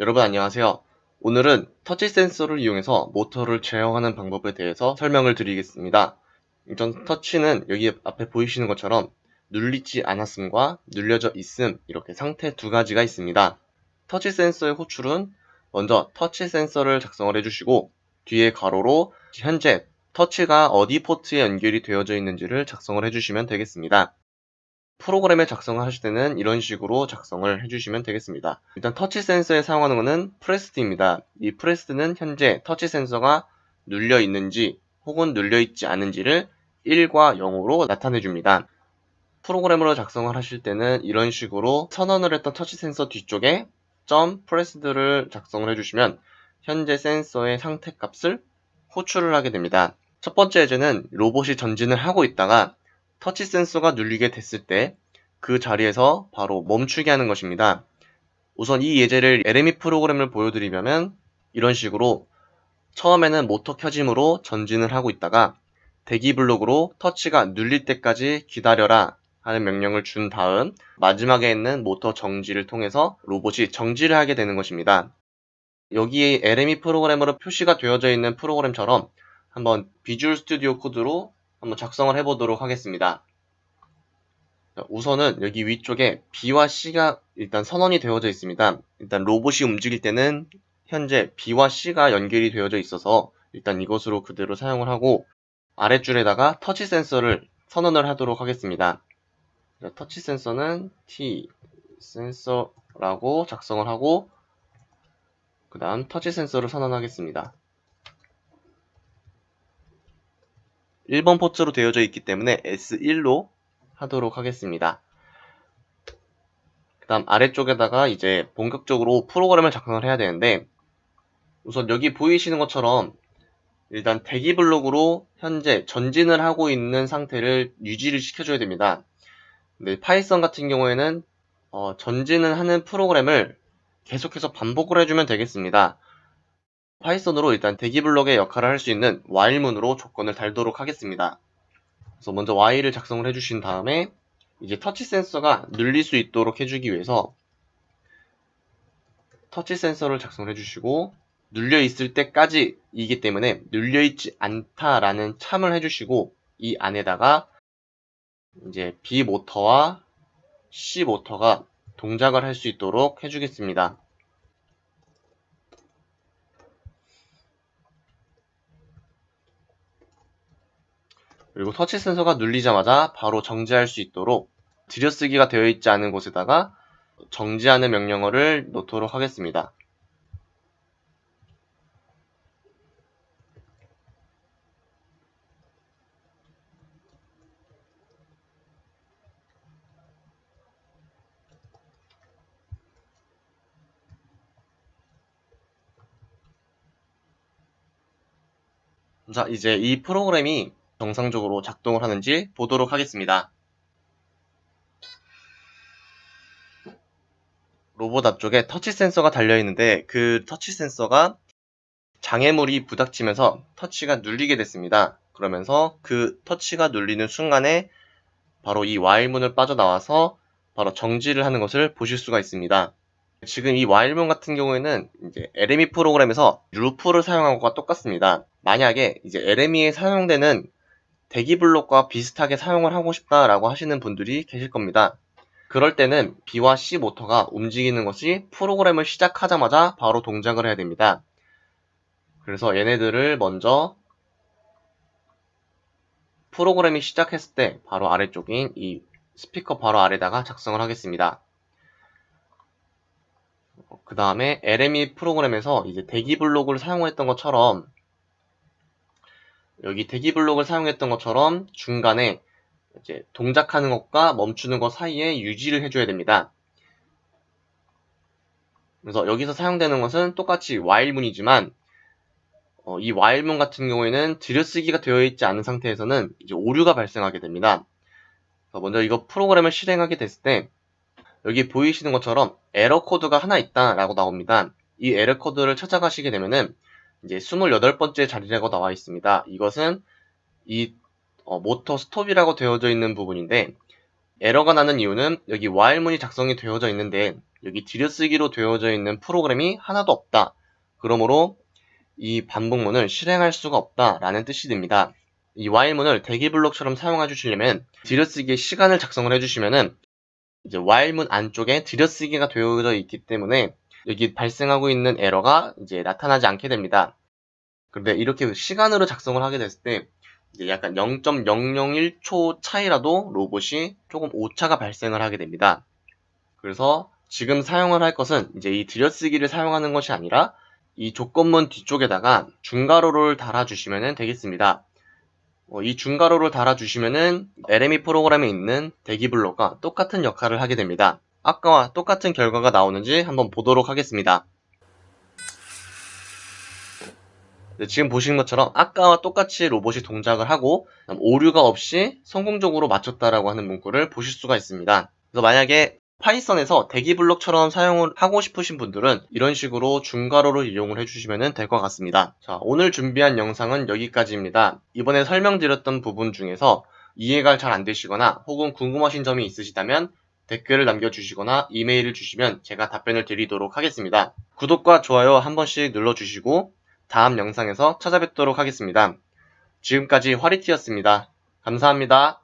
여러분 안녕하세요. 오늘은 터치 센서를 이용해서 모터를 제어하는 방법에 대해서 설명을 드리겠습니다. 우선 터치는 여기 앞에 보이시는 것처럼 눌리지 않았음과 눌려져 있음 이렇게 상태 두 가지가 있습니다. 터치 센서의 호출은 먼저 터치 센서를 작성을 해주시고 뒤에 가로로 현재 터치가 어디 포트에 연결이 되어져 있는지를 작성을 해주시면 되겠습니다. 프로그램을 작성을 하실 때는 이런 식으로 작성을 해주시면 되겠습니다. 일단 터치 센서에 사용하는 것은 pressed입니다. 이 pressed는 현재 터치 센서가 눌려 있는지 혹은 눌려 있지 않은지를 1과 0으로 나타내 줍니다. 프로그램으로 작성을 하실 때는 이런 식으로 선언을 했던 터치 센서 뒤쪽에 점 pressed를 작성을 해주시면 현재 센서의 상태 값을 호출을 하게 됩니다. 첫 번째 예제는 로봇이 전진을 하고 있다가 터치 센서가 눌리게 됐을 때 그 자리에서 바로 멈추게 하는 것입니다. 우선 이 예제를 LME 프로그램을 보여드리면 이런 식으로 처음에는 모터 켜짐으로 전진을 하고 있다가 대기 블록으로 터치가 눌릴 때까지 기다려라 하는 명령을 준 다음 마지막에 있는 모터 정지를 통해서 로봇이 정지를 하게 되는 것입니다. 여기에 LME 프로그램으로 표시가 되어져 있는 프로그램처럼 한번 비주얼 스튜디오 코드로 한번 작성을 해보도록 하겠습니다. 우선은 여기 위쪽에 B와 C가 일단 선언이 되어져 있습니다. 일단 로봇이 움직일 때는 현재 B와 C가 연결이 되어져 있어서 일단 이것으로 그대로 사용을 하고 아랫줄에다가 터치 센서를 선언을 하도록 하겠습니다. 터치 센서는 T 센서라고 작성을 하고 그 다음 터치 센서를 선언하겠습니다. 1번 포트로 되어져 있기 때문에 S1로 하도록 하겠습니다. 그 다음 아래쪽에다가 이제 본격적으로 프로그램을 작성을 해야 되는데 우선 여기 보이시는 것처럼 일단 대기 블록으로 현재 전진을 하고 있는 상태를 유지를 시켜줘야 됩니다. 근데 파이썬 같은 경우에는 어, 전진을 하는 프로그램을 계속해서 반복을 해주면 되겠습니다. 파이썬으로 일단 대기 블록의 역할을 할 수 있는 while문으로 조건을 달도록 하겠습니다. 그래서 먼저 while을 작성을 해주신 다음에 이제 터치 센서가 눌릴 수 있도록 해주기 위해서 터치 센서를 작성을 해주시고 눌려 있을 때까지 이기 때문에 눌려 있지 않다라는 참을 해주시고 이 안에다가 이제 B 모터와 C 모터가 동작을 할 수 있도록 해주겠습니다. 그리고 터치 센서가 눌리자마자 바로 정지할 수 있도록 들여쓰기가 되어 있지 않은 곳에다가 정지하는 명령어를 놓도록 하겠습니다. 자, 이제 이 프로그램이 정상적으로 작동을 하는지 보도록 하겠습니다. 로봇 앞쪽에 터치 센서가 달려있는데 그 터치 센서가 장애물이 부닥치면서 터치가 눌리게 됐습니다. 그러면서 그 터치가 눌리는 순간에 바로 이 와일문을 빠져나와서 바로 정지를 하는 것을 보실 수가 있습니다. 지금 이 와일문 같은 경우에는 이제 LME 프로그램에서 루프를 사용한 것과 똑같습니다. 만약에 이제 LME에 사용되는 대기 블록과 비슷하게 사용을 하고 싶다라고 하시는 분들이 계실 겁니다. 그럴 때는 B와 C 모터가 움직이는 것이 프로그램을 시작하자마자 바로 동작을 해야 됩니다. 그래서 얘네들을 먼저 프로그램이 시작했을 때 바로 아래쪽인 이 스피커 바로 아래다가 작성을 하겠습니다. 그 다음에 LME 프로그램에서 이제 대기 블록을 사용했던 것처럼 여기 대기 블록을 사용했던 것처럼 중간에 이제 동작하는 것과 멈추는 것 사이에 유지를 해줘야 됩니다. 그래서 여기서 사용되는 것은 똑같이 while문이지만 어, 이 while문 같은 경우에는 들여쓰기가 되어 있지 않은 상태에서는 이제 오류가 발생하게 됩니다. 먼저 이거 프로그램을 실행하게 됐을 때 여기 보이시는 것처럼 에러 코드가 하나 있다라고 나옵니다. 이 에러 코드를 찾아가시게 되면은 이제 28번째 자리라고 나와 있습니다. 이것은 이 어, 모터 스톱이라고 되어져 있는 부분인데 에러가 나는 이유는 여기 while문이 작성이 되어져 있는데 여기 들여쓰기로 되어져 있는 프로그램이 하나도 없다. 그러므로 이 반복문을 실행할 수가 없다라는 뜻이 됩니다. 이 while문을 대기 블록처럼 사용해 주시려면 들여쓰기에 시간을 작성을 해주시면은 이제 while문 안쪽에 들여쓰기가 되어져 있기 때문에 여기 발생하고 있는 에러가 이제 나타나지 않게 됩니다. 그런데 이렇게 시간으로 작성을 하게 됐을 때 이제 약간 0.001초 차이라도 로봇이 조금 오차가 발생을 하게 됩니다. 그래서 지금 사용을 할 것은 이제 이 들여쓰기를 사용하는 것이 아니라 이 조건문 뒤쪽에다가 중괄호를 달아주시면 되겠습니다. 어, 이 중괄호를 달아주시면은 LME 프로그램에 있는 대기 블록과 똑같은 역할을 하게 됩니다. 아까와 똑같은 결과가 나오는지 한번 보도록 하겠습니다. 네, 지금 보시는 것처럼 아까와 똑같이 로봇이 동작을 하고 오류가 없이 성공적으로 맞췄다라고 하는 문구를 보실 수가 있습니다. 그래서 만약에 파이썬에서 대기 블록처럼 사용을 하고 싶으신 분들은 이런 식으로 중괄호를 이용을 해주시면 될 것 같습니다. 자, 오늘 준비한 영상은 여기까지입니다. 이번에 설명드렸던 부분 중에서 이해가 잘 안 되시거나 혹은 궁금하신 점이 있으시다면 댓글을 남겨주시거나 이메일을 주시면 제가 답변을 드리도록 하겠습니다. 구독과 좋아요 한 번씩 눌러주시고 다음 영상에서 찾아뵙도록 하겠습니다. 지금까지 화리티였습니다. 감사합니다.